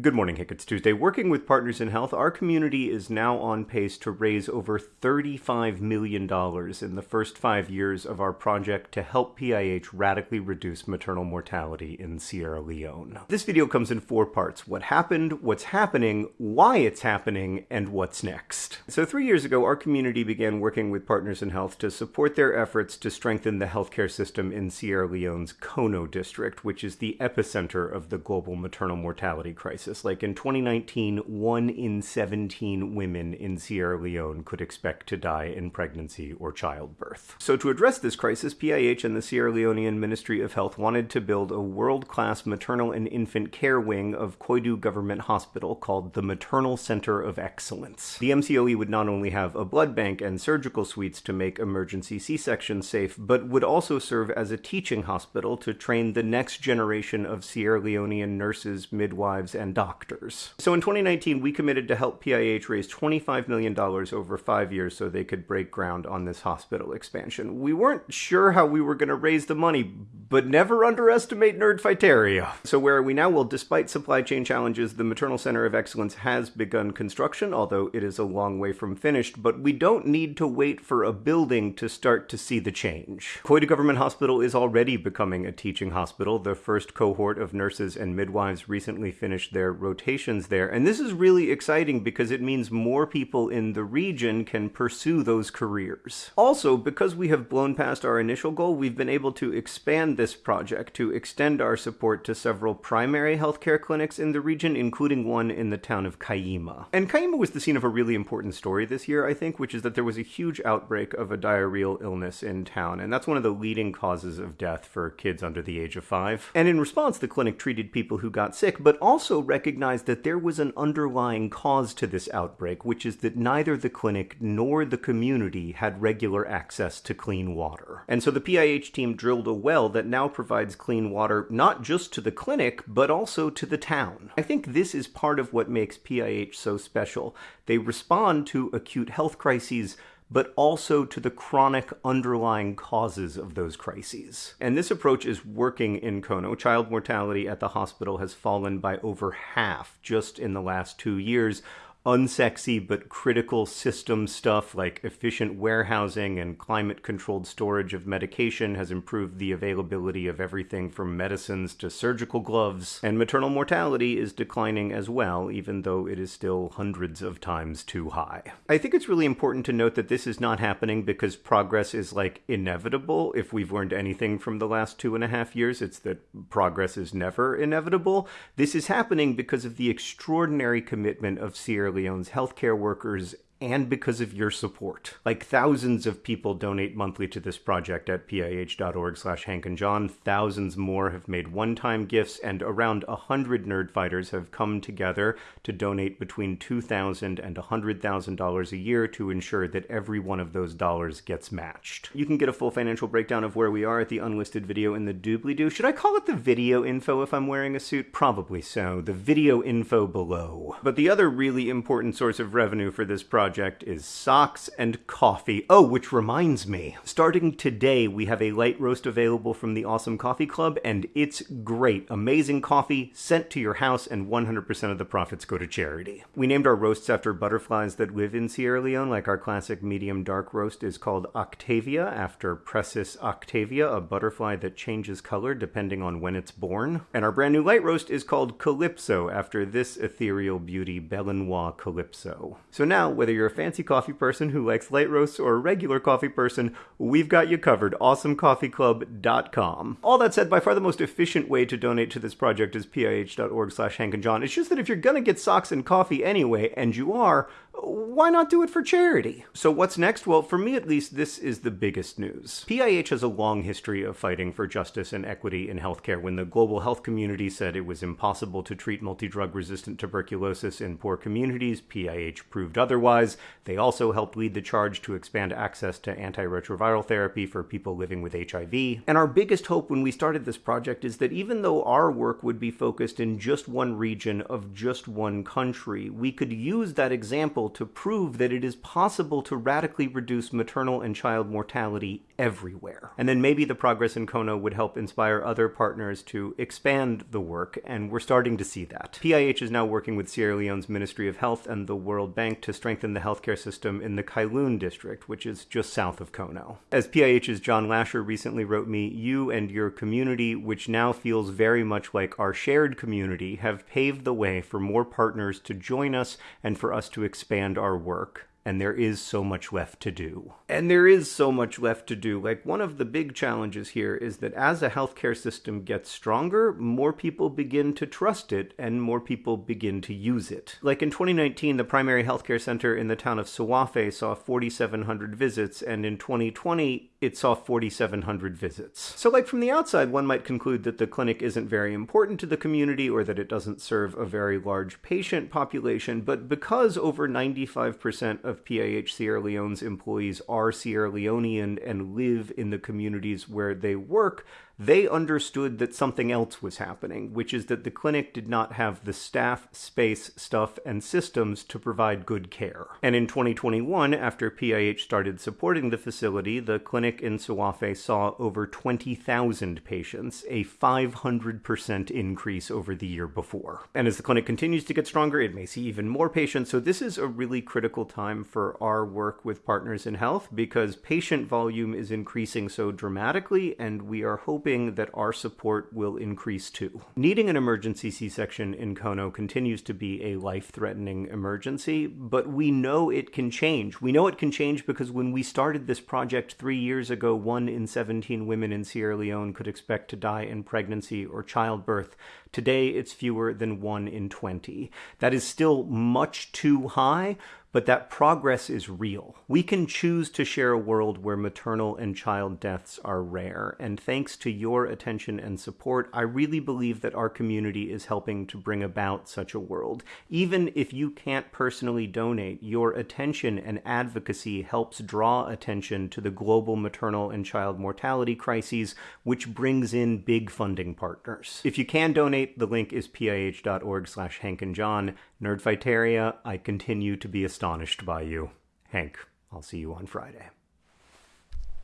Good morning, Hank. It's Tuesday. Working with Partners in Health, our community is now on pace to raise over $35 million in the first five years of our project to help PIH radically reduce maternal mortality in Sierra Leone. This video comes in four parts what happened, what's happening, why it's happening, and what's next. So, three years ago, our community began working with Partners in Health to support their efforts to strengthen the healthcare system in Sierra Leone's Kono district, which is the epicenter of the global maternal mortality crisis Like in 2019, one in 17 women in Sierra Leone could expect to die in pregnancy or childbirth. So, to address this crisis, PIH and the Sierra Leonean Ministry of Health wanted to build a world class maternal and infant care wing of Koidu Government Hospital called the Maternal Center of Excellence. The MCOE would not only have a blood bank and surgical suites to make emergency C sections safe, but would also serve as a teaching hospital to train the next generation of Sierra Leonean nurses, midwives, and doctors. So in 2019, we committed to help PIH raise $25 million over five years so they could break ground on this hospital expansion. We weren't sure how we were going to raise the money, but never underestimate nerdfighteria. So where are we now? Well, despite supply chain challenges, the Maternal Center of Excellence has begun construction, although it is a long way from finished, but we don't need to wait for a building to start to see the change. Koidu Government Hospital is already becoming a teaching hospital. The first cohort of nurses and midwives recently finished their rotations there. And this is really exciting because it means more people in the region can pursue those careers. Also, because we have blown past our initial goal, we've been able to expand this project to extend our support to several primary healthcare clinics in the region, including one in the town of Kaima. And Kaima was the scene of a really important story this year, I think, which is that there was a huge outbreak of a diarrheal illness in town, and that's one of the leading causes of death for kids under the age of five. And in response, the clinic treated people who got sick, but also recognized that there was an underlying cause to this outbreak, which is that neither the clinic nor the community had regular access to clean water. And so the PIH team drilled a well that now provides clean water not just to the clinic, but also to the town. I think this is part of what makes PIH so special. They respond to acute health crises but also to the chronic underlying causes of those crises. And this approach is working in Kono. Child mortality at the hospital has fallen by over half just in the last two years, unsexy but critical system stuff like efficient warehousing and climate controlled storage of medication has improved the availability of everything from medicines to surgical gloves. And maternal mortality is declining as well, even though it is still hundreds of times too high. I think it's really important to note that this is not happening because progress is like inevitable. If we've learned anything from the last two and a half years, it's that progress is never inevitable. This is happening because of the extraordinary commitment of Sierra Leone's healthcare workers and because of your support. Like thousands of people donate monthly to this project at pih.org slash Hank and John. Thousands more have made one-time gifts, and around a hundred nerd fighters have come together to donate between 2,000 and $100,000 a year to ensure that every one of those dollars gets matched. You can get a full financial breakdown of where we are at the unlisted video in the doobly-doo. Should I call it the video info if I'm wearing a suit? Probably so. The video info below. But the other really important source of revenue for this project project is socks and coffee. Oh, which reminds me, starting today, we have a light roast available from the Awesome Coffee Club, and it's great. Amazing coffee sent to your house, and 100% of the profits go to charity. We named our roasts after butterflies that live in Sierra Leone, like our classic medium dark roast is called Octavia, after Precis octavia, a butterfly that changes color depending on when it's born. And our brand new light roast is called Calypso, after this ethereal beauty, Belenois Calypso. So now, whether you're a fancy coffee person who likes light roasts or a regular coffee person, we've got you covered. AwesomeCoffeeClub.com. All that said, by far the most efficient way to donate to this project is pih.org slash Hank and John. It's just that if you're gonna get socks and coffee anyway, and you are, why not do it for charity? So what's next? Well, for me at least, this is the biggest news. PIH has a long history of fighting for justice and equity in healthcare. When the global health community said it was impossible to treat multi-drug resistant tuberculosis in poor communities, PIH proved otherwise. They also helped lead the charge to expand access to antiretroviral therapy for people living with HIV. And our biggest hope when we started this project is that even though our work would be focused in just one region of just one country, we could use that example to prove that it is possible to radically reduce maternal and child mortality everywhere. And then maybe the progress in Kono would help inspire other partners to expand the work, and we're starting to see that. PIH is now working with Sierra Leone's Ministry of Health and the World Bank to strengthen the healthcare system in the Kailahun district, which is just south of Kono. As PIH's John Lascher recently wrote me, you and your community, which now feels very much like our shared community, have paved the way for more partners to join us and for us to expand our work and there is so much left to do. And there is so much left to do. Like, one of the big challenges here is that as a healthcare system gets stronger, more people begin to trust it and more people begin to use it. Like in 2019, the primary healthcare center in the town of Suafe saw 4,700 visits, and in 2020, it saw 4,700 visits. So, like from the outside, one might conclude that the clinic isn't very important to the community or that it doesn't serve a very large patient population, but because over 95% of PIH Sierra Leone's employees are Sierra Leonean and live in the communities where they work, they understood that something else was happening, which is that the clinic did not have the staff, space, stuff, and systems to provide good care. And in 2021, after PIH started supporting the facility, the clinic in Suafe saw over 20,000 patients, a 500% increase over the year before. And as the clinic continues to get stronger, it may see even more patients. So this is a really critical time for our work with Partners in Health because patient volume is increasing so dramatically, and we are hoping hoping that our support will increase too. Needing an emergency C section in Kono continues to be a life threatening emergency, but we know it can change. We know it can change because when we started this project three years ago, one in 17 women in Sierra Leone could expect to die in pregnancy or childbirth. Today, it's fewer than one in 20. That is still much too high, but that progress is real. We can choose to share a world where maternal and child deaths are rare, and thanks to your attention and support, I really believe that our community is helping to bring about such a world. Even if you can't personally donate, your attention and advocacy helps draw attention to the global maternal and child mortality crises, which brings in big funding partners. If you can donate, the link is pih.org slash Hank and John. Nerdfighteria, I continue to be astonished by you. Hank, I'll see you on Friday.